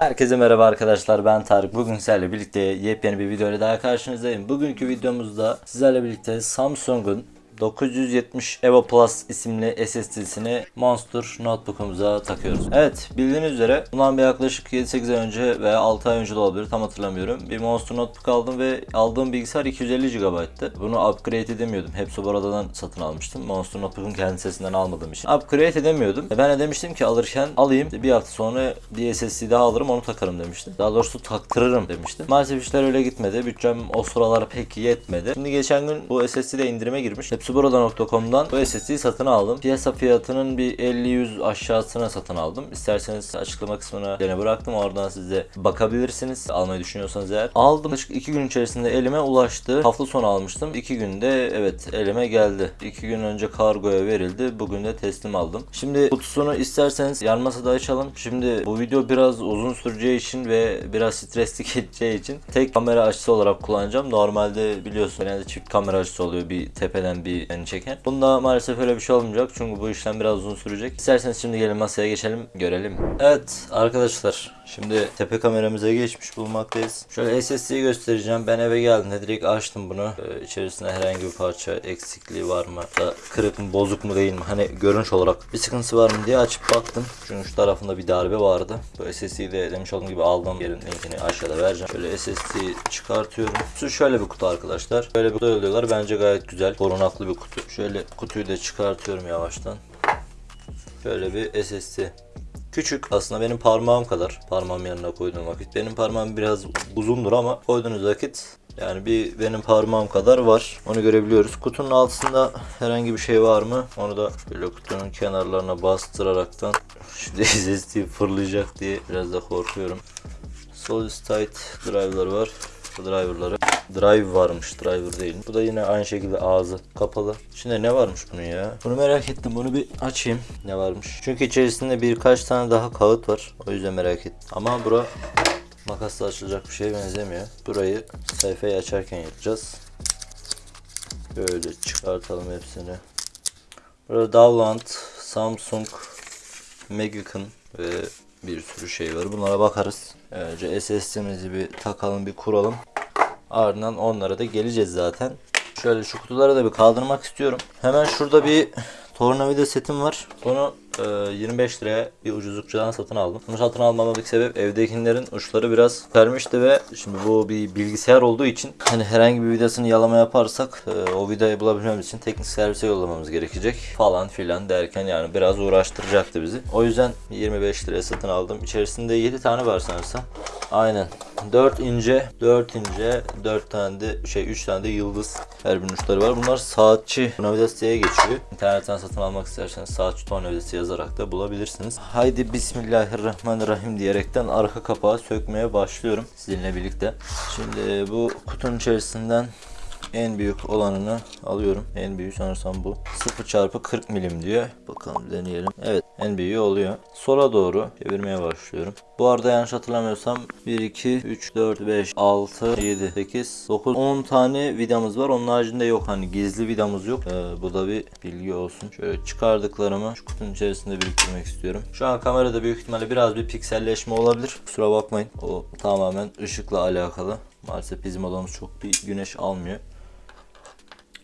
Herkese merhaba arkadaşlar ben Tarık. Bugün sizlerle birlikte yepyeni bir video daha karşınızdayım. Bugünkü videomuzda sizlerle birlikte Samsung'un 970 Evo Plus isimli SSD'sini Monster Notebook'umuza takıyoruz. Evet bildiğiniz üzere bundan bir yaklaşık 7-8 ay önce veya 6 ay önce de olabilir tam hatırlamıyorum. Bir Monster Notebook aldım ve aldığım bilgisayar 250 GB'tı. Bunu upgrade edemiyordum. Hepsi buradan satın almıştım. Monster Notebook'un kendi sesinden almadığım için. Upgrade edemiyordum. E ben de demiştim ki alırken alayım. Bir hafta sonra bir SSD daha alırım onu takarım demiştim. Daha doğrusu taktırırım demiştim. Maalesef işler öyle gitmedi. Bütçem o sıralar pek yetmedi. Şimdi geçen gün bu SSD'de indirime girmiş. Hepsi burada.com'dan bu SSD'yi satın aldım. Piyasa fiyatının bir 50-100 aşağısına satın aldım. İsterseniz açıklama kısmına gene bıraktım. Oradan siz de bakabilirsiniz. Almayı düşünüyorsanız eğer. Aldım. Yaklaşık 2 gün içerisinde elime ulaştı. Hafta sonu almıştım. 2 günde evet elime geldi. 2 gün önce kargoya verildi. Bugün de teslim aldım. Şimdi kutusunu isterseniz yan masada açalım. Şimdi bu video biraz uzun süreceği için ve biraz stresli geçeceği için tek kamera açısı olarak kullanacağım. Normalde biliyorsun genelde çift kamera açısı oluyor. Bir tepeden bir yani çeken. Bunda maalesef öyle bir şey olmayacak. Çünkü bu işlem biraz uzun sürecek. İsterseniz şimdi gelin masaya geçelim. Görelim. Evet arkadaşlar. Şimdi tepe kameramıza geçmiş bulmaktayız. Şöyle SSD'yi göstereceğim. Ben eve geldiğimde direkt açtım bunu. Ee, içerisinde herhangi bir parça eksikliği var mı? Da kırık mı, bozuk mu değil mi? Hani görünüş olarak bir sıkıntısı var mı diye açıp baktım. Çünkü şu tarafında bir darbe vardı. Bu SSD'yi de demiş olduğum gibi aldığım yerin linkini aşağıda vereceğim. Şöyle SSD'yi çıkartıyorum. Şu şöyle bir kutu arkadaşlar. Böyle bir kutu oluyorlar. Bence gayet güzel. Korunaklı bir kutu. Şöyle kutuyu da çıkartıyorum yavaştan. Şöyle bir SSD. Küçük aslında benim parmağım kadar. Parmağım yanına koyduğum vakit. Benim parmağım biraz uzundur ama koyduğunuz vakit yani bir benim parmağım kadar var. Onu görebiliyoruz. Kutunun altında herhangi bir şey var mı? Onu da böyle kutunun kenarlarına bastıraraktan şu SSD fırlayacak diye biraz da korkuyorum. Solid State driver'ları var. Bu driver'ları. Drive varmış, driver değil. Bu da yine aynı şekilde ağzı kapalı. İçinde ne varmış bunun ya? Bunu merak ettim. Bunu bir açayım. Ne varmış? Çünkü içerisinde birkaç tane daha kağıt var. O yüzden merak ettim. Ama bura makasla açılacak bir şeye benzemiyor. Burayı sayfayı açarken yapacağız. Böyle çıkartalım hepsini. Burada Dowland, Samsung, Magican ve bir sürü şey var. Bunlara bakarız. Önce SSD'mizi bir takalım, bir kuralım. Ardından onlara da geleceğiz zaten. Şöyle şu kutuları da bir kaldırmak istiyorum. Hemen şurada bir tornavida setim var. Bunu e, 25 liraya bir ucuzlukçudan satın aldım. Bunu satın almamdaki sebep evdekilerin uçları biraz vermişti ve şimdi bu bir bilgisayar olduğu için hani herhangi bir vidasını yalama yaparsak e, o vidayı bulabilmemiz için teknik servise yollamamız gerekecek falan filan derken yani biraz uğraştıracaktı bizi. O yüzden 25 liraya satın aldım. İçerisinde 7 tane var sanırsam. Aynen. 4 ince, 4 ince, 4 tane de şey 3 tane de yıldız her birinin uçları var. Bunlar saatçi tornavidası diye geçiyor. İnternetten satın almak isterseniz saatçi tornavidası yazarak da bulabilirsiniz. Haydi Bismillahirrahmanirrahim diyerekten arka kapağı sökmeye başlıyorum sizinle birlikte. Şimdi bu kutunun içerisinden en büyük olanını alıyorum. En büyüğü sanırsam bu. 0 çarpı 40 milim diyor. Bakalım deneyelim. Evet en büyüğü oluyor. Sola doğru çevirmeye başlıyorum. Bu arada yanlış hatırlamıyorsam 1, 2, 3, 4, 5, 6, 7, 8, 9, 10 tane vidamız var. Onun haricinde yok. Hani gizli vidamız yok. Ee, bu da bir bilgi olsun. Şöyle çıkardıklarımı şu kutunun içerisinde biriktirmek istiyorum. Şu an kamerada büyük ihtimalle biraz bir pikselleşme olabilir. Kusura bakmayın. O tamamen ışıkla alakalı. Maalesef bizim odamız çok bir güneş almıyor.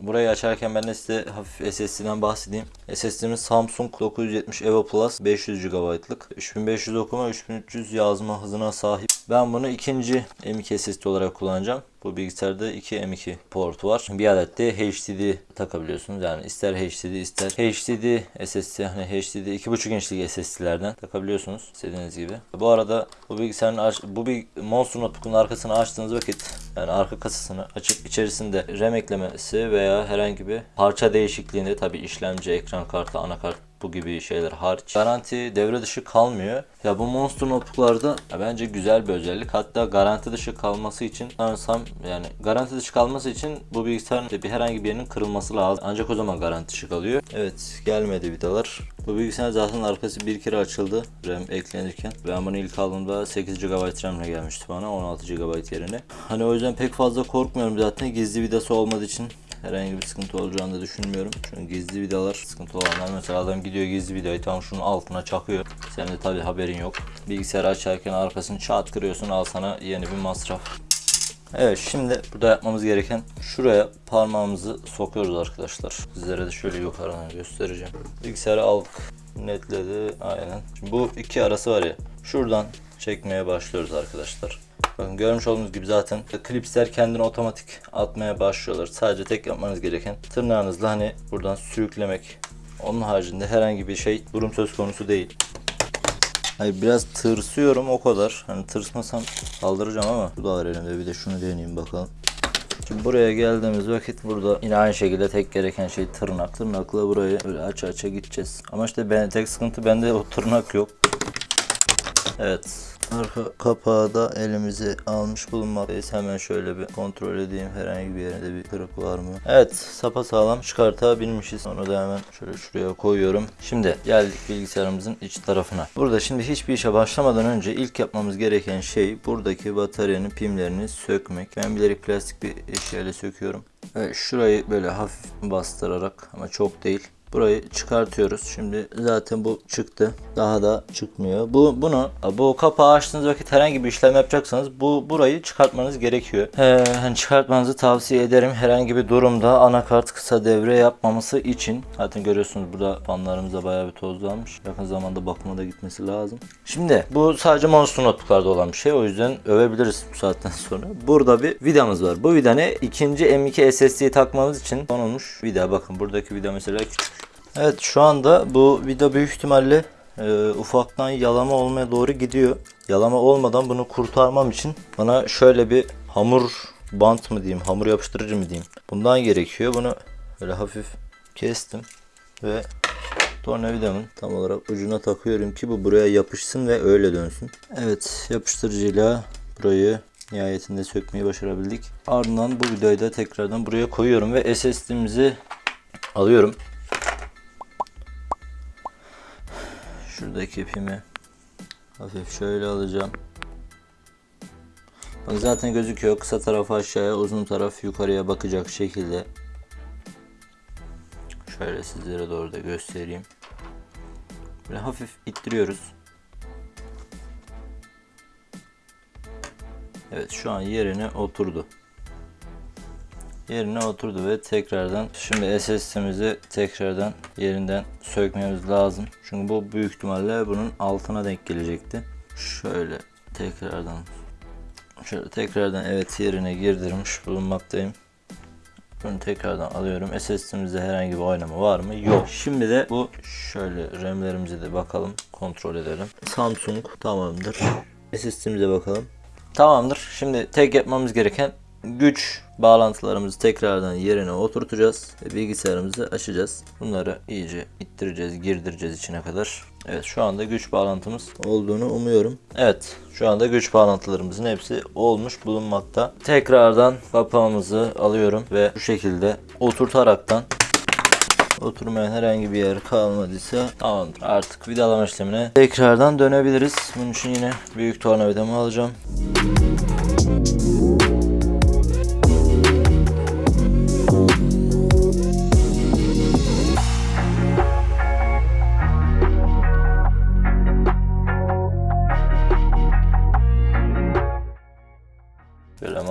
Burayı açarken ben de size hafif SSD'den bahsedeyim. SSD'miz Samsung 970 Evo Plus 500 GB'lık. 3500 okuma 3300 yazma hızına sahip. Ben bunu ikinci M.2 SSD olarak kullanacağım. Bu bilgisayarda 2 M.2 port var. Bir adet de HDD takabiliyorsunuz. Yani ister HDD ister HDD SSD hani HDD 2.5 inçlik SSD'lerden takabiliyorsunuz istediğiniz gibi. Bu arada bu bilgisayarın aç, bu bir Monster Notebook'un arkasını açtığınız vakit yani arka kasasını açıp içerisinde RAM eklemesi veya herhangi bir parça değişikliğinde tabi işlemci, ekran kartı, anakart bu gibi şeyler hariç. Garanti devre dışı kalmıyor. Ya bu Monster Notebook'larda bence güzel bir özellik. Hatta garanti dışı kalması için sanırsam yani garanti dışı kalması için bu bilgisayarın bir herhangi bir yerinin kırılması lazım. Ancak o zaman garanti dışı kalıyor. Evet gelmedi vidalar. Bu bilgisayar zaten arkası bir kere açıldı RAM eklenirken. Ben bunu ilk aldığımda 8 GB RAM ile gelmişti bana 16 GB yerine. Hani o yüzden pek fazla korkmuyorum zaten gizli vidası olmadığı için herhangi bir sıkıntı olacağını da düşünmüyorum. Çünkü gizli vidalar sıkıntı olanlar mesela adam gidiyor gizli vidayı tam şunun altına çakıyor. Senin de tabi haberin yok. Bilgisayarı açarken arkasını çat kırıyorsun al sana yeni bir masraf. Evet şimdi burada yapmamız gereken şuraya parmağımızı sokuyoruz arkadaşlar. Sizlere de şöyle yukarıdan göstereceğim. Bilgisayarı aldık. Netledi aynen. Şimdi bu iki arası var ya. Şuradan çekmeye başlıyoruz arkadaşlar. Bakın görmüş olduğunuz gibi zaten klipsler kendini otomatik atmaya başlıyorlar. Sadece tek yapmanız gereken tırnağınızla hani buradan sürüklemek. Onun haricinde herhangi bir şey durum söz konusu değil. Hayır biraz tırsıyorum o kadar. Hani tırsmasam kaldıracağım ama bu da var elimde. Bir de şunu deneyeyim bakalım. Şimdi buraya geldiğimiz vakit burada yine aynı şekilde tek gereken şey tırnak. Tırnakla burayı böyle aça aça gideceğiz. Ama işte ben, tek sıkıntı bende o tırnak yok. Evet. Arka kapağı da elimizi almış bulunmaktayız. Hemen şöyle bir kontrol edeyim. Herhangi bir yerinde bir kırık var mı? Evet. Sapa sağlam çıkartabilmişiz. Onu da hemen şöyle şuraya koyuyorum. Şimdi geldik bilgisayarımızın iç tarafına. Burada şimdi hiçbir işe başlamadan önce ilk yapmamız gereken şey buradaki bataryanın pimlerini sökmek. Ben bilerek plastik bir eşyayla söküyorum. Evet, şurayı böyle hafif bastırarak ama çok değil. Burayı çıkartıyoruz. Şimdi zaten bu çıktı. Daha da çıkmıyor. Bu bunu bu kapağı açtığınız vakit herhangi bir işlem yapacaksanız bu burayı çıkartmanız gerekiyor. Ee, hani çıkartmanızı tavsiye ederim. Herhangi bir durumda anakart kısa devre yapmaması için. Zaten görüyorsunuz burada fanlarımıza bayağı bir tozlanmış. Yakın zamanda bakıma da gitmesi lazım. Şimdi bu sadece monster notebooklarda olan bir şey. O yüzden övebiliriz bu saatten sonra. Burada bir vidamız var. Bu vida ne? İkinci M2 SSD'yi takmamız için konulmuş vida. Bakın buradaki vida mesela küçük. Evet şu anda bu vida büyük ihtimalle e, ufaktan yalama olmaya doğru gidiyor. Yalama olmadan bunu kurtarmam için bana şöyle bir hamur bant mı diyeyim, hamur yapıştırıcı mı diyeyim. Bundan gerekiyor. Bunu böyle hafif kestim ve tornavidamın tam olarak ucuna takıyorum ki bu buraya yapışsın ve öyle dönsün. Evet yapıştırıcıyla burayı nihayetinde sökmeyi başarabildik. Ardından bu vidayı da tekrardan buraya koyuyorum ve SSD'mizi alıyorum. Şuradaki ipimi hafif şöyle alacağım. Bak zaten gözüküyor. Kısa tarafı aşağıya, uzun taraf yukarıya bakacak şekilde. Şöyle sizlere doğru da göstereyim. Böyle hafif ittiriyoruz. Evet şu an yerine oturdu. Yerine oturdu ve tekrardan şimdi SSD'mizi tekrardan yerinden sökmemiz lazım. Çünkü bu büyük ihtimalle bunun altına denk gelecekti. Şöyle tekrardan şöyle tekrardan evet yerine girdirmiş bulunmaktayım. Bunu tekrardan alıyorum. SSD'mizde herhangi bir oynama var mı? Yok. Şimdi de bu şöyle RAM'lerimize de bakalım. Kontrol edelim. Samsung tamamdır. SSD'mize bakalım. Tamamdır. Şimdi tek yapmamız gereken güç bağlantılarımızı tekrardan yerine oturtacağız ve bilgisayarımızı açacağız. Bunları iyice ittireceğiz, girdireceğiz içine kadar. Evet şu anda güç bağlantımız olduğunu umuyorum. Evet şu anda güç bağlantılarımızın hepsi olmuş bulunmakta. Tekrardan kapağımızı alıyorum ve bu şekilde oturtaraktan oturmayan herhangi bir yer kalmadıysa tamamdır. Artık vidalama işlemine tekrardan dönebiliriz. Bunun için yine büyük tornavidamı alacağım. Böyle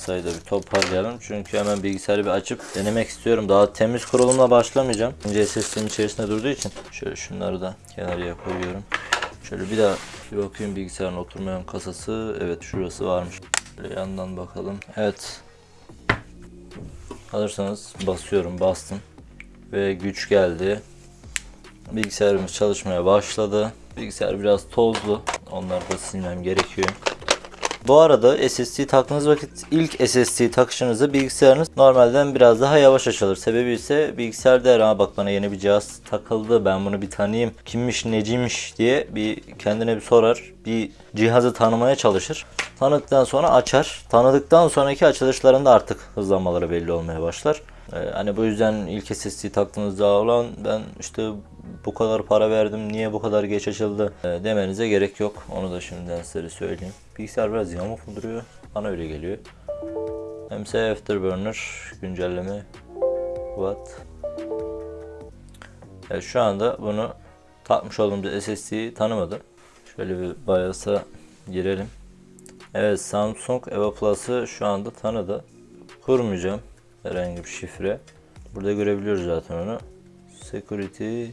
masayı da bir toparlayalım. Çünkü hemen bilgisayarı bir açıp denemek istiyorum. Daha temiz kurulumla başlamayacağım. Önce SSD'm içerisinde durduğu için. Şöyle şunları da kenarıya koyuyorum. Şöyle bir daha bir bakayım bilgisayarın oturmayan kasası. Evet şurası varmış. Böyle yandan bakalım. Evet. Alırsanız basıyorum. Bastım. Ve güç geldi. Bilgisayarımız çalışmaya başladı. Bilgisayar biraz tozlu. Onları da silmem gerekiyor. Bu arada SSD taktığınız vakit ilk SSD takışınızda bilgisayarınız normalden biraz daha yavaş açılır. Sebebi ise bilgisayar der ha bak bana yeni bir cihaz takıldı ben bunu bir tanıyayım kimmiş neciymiş diye bir kendine bir sorar. Bir cihazı tanımaya çalışır. Tanıdıktan sonra açar. Tanıdıktan sonraki açılışlarında artık hızlanmaları belli olmaya başlar. Ee, hani bu yüzden ilk SSD taktığınızda olan ben işte bu kadar para verdim niye bu kadar geç açıldı e, demenize gerek yok. Onu da şimdiden size söyleyeyim. Bilgisayar biraz yamuk duruyor. Bana öyle geliyor. MC Afterburner güncelleme watt. Evet, şu anda bunu takmış olduğumuz SSD'yi tanımadım. Şöyle bir BIOS'a girelim. Evet Samsung Eva Plus'ı şu anda tanıdı. Kurmayacağım herhangi bir şifre. Burada görebiliyoruz zaten onu. Security.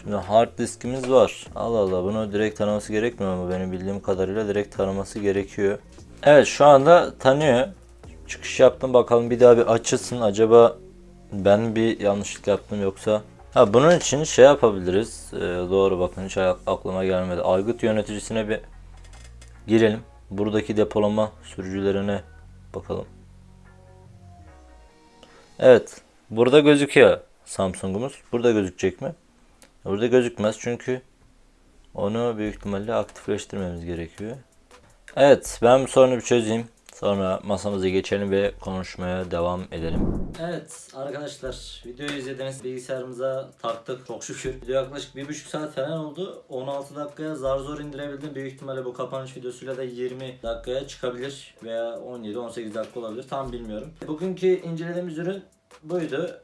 Şimdi hard diskimiz var. Allah Allah bunu direkt tanıması gerekmiyor ama benim bildiğim kadarıyla direkt tanıması gerekiyor. Evet şu anda tanıyor. Çıkış yaptım bakalım bir daha bir açılsın. Acaba ben bir yanlışlık yaptım yoksa Ha bunun için şey yapabiliriz. Ee, doğru bakın hiç aklıma gelmedi. Aygıt yöneticisine bir girelim. Buradaki depolama sürücülerine bakalım. Evet. Burada gözüküyor Samsung'umuz. Burada gözükecek mi? Burada gözükmez çünkü onu büyük ihtimalle aktifleştirmemiz gerekiyor. Evet ben bu sorunu bir çözeyim. Sonra masamıza geçelim ve konuşmaya devam edelim. Evet arkadaşlar videoyu izlediniz bilgisayarımıza taktık çok şükür. Video yaklaşık 1,5 saat falan oldu. 16 dakikaya zar zor indirebildim. Büyük ihtimalle bu kapanış videosuyla da 20 dakikaya çıkabilir veya 17-18 dakika olabilir tam bilmiyorum. Bugünkü incelediğimiz ürün buydu.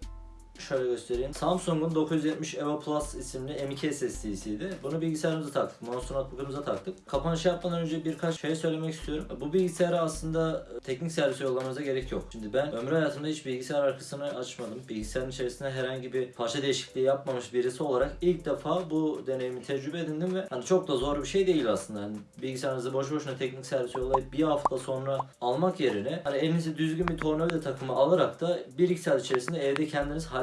Şöyle göstereyim. Samsung'un 970 EVO Plus isimli M2 SSD'siydi. Bunu bilgisayarımıza taktık. Monster Notebook'umuza taktık. Kapanış yapmadan önce birkaç şey söylemek istiyorum. Bu bilgisayara aslında teknik servise yollamanıza gerek yok. Şimdi ben ömrü hayatımda hiç bilgisayar arkasını açmadım. Bilgisayarın içerisinde herhangi bir parça değişikliği yapmamış birisi olarak ilk defa bu deneyimi tecrübe edindim ve hani çok da zor bir şey değil aslında. Hani bilgisayarınızı boş boşuna teknik servise yollayıp bir hafta sonra almak yerine hani elinize düzgün bir tornavida takımı alarak da 1-2 saat içerisinde evde kendiniz halledebilirsiniz.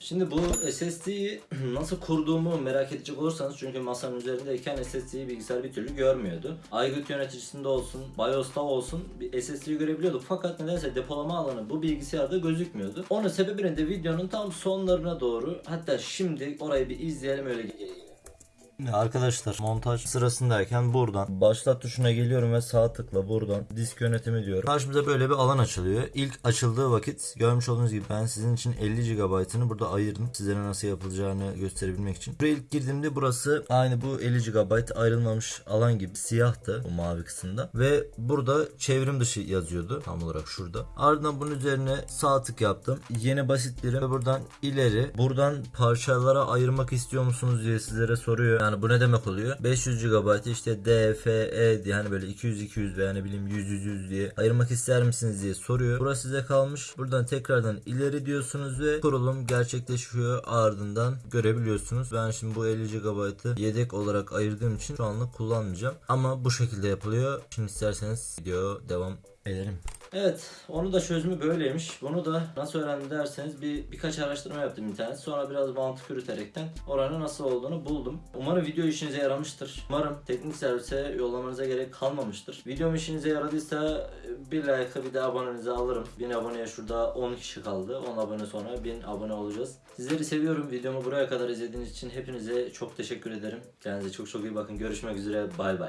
Şimdi bu SSD'yi nasıl kurduğumu merak edecek olursanız çünkü masanın üzerindeyken SSD'yi bilgisayar bir türlü görmüyordu. Aygıt yöneticisinde olsun, BIOS'ta olsun bir SSD'yi görebiliyorduk. Fakat nedense depolama alanı bu bilgisayarda gözükmüyordu. Onun sebebini de videonun tam sonlarına doğru hatta şimdi orayı bir izleyelim öyle gelelim. Arkadaşlar montaj sırasındayken buradan başlat tuşuna geliyorum ve sağ tıkla buradan disk yönetimi diyorum. Karşımıza böyle bir alan açılıyor. İlk açıldığı vakit görmüş olduğunuz gibi ben sizin için 50 GB'ını burada ayırdım. Sizlere nasıl yapılacağını gösterebilmek için. Buraya ilk girdiğimde burası aynı bu 50 GB ayrılmamış alan gibi siyahtı bu mavi kısımda. Ve burada çevrim dışı yazıyordu tam olarak şurada. Ardından bunun üzerine sağ tık yaptım. Yeni basit birim ve buradan ileri. Buradan parçalara ayırmak istiyor musunuz diye sizlere soruyor. Yani bu ne demek oluyor? 500 GB işte D, F, E diye hani böyle 200 200 veya ne bileyim 100 100 100 diye ayırmak ister misiniz diye soruyor. Burası size kalmış. Buradan tekrardan ileri diyorsunuz ve kurulum gerçekleşiyor ardından görebiliyorsunuz. Ben şimdi bu 50 GB'ı yedek olarak ayırdığım için şu anlık kullanmayacağım. Ama bu şekilde yapılıyor. Şimdi isterseniz video devam edelim. Evet, onu da çözümü böyleymiş. Bunu da nasıl öğrendim derseniz bir birkaç araştırma yaptım internet. Sonra biraz mantık yürüterekten oranın nasıl olduğunu buldum. Umarım video işinize yaramıştır. Umarım teknik servise yollamanıza gerek kalmamıştır. Videom işinize yaradıysa bir like bir de abonenizi alırım. 1000 aboneye şurada 10 kişi kaldı. 10 abone sonra 1000 abone olacağız. Sizleri seviyorum. Videomu buraya kadar izlediğiniz için hepinize çok teşekkür ederim. Kendinize çok çok iyi bakın. Görüşmek üzere. Bay bay.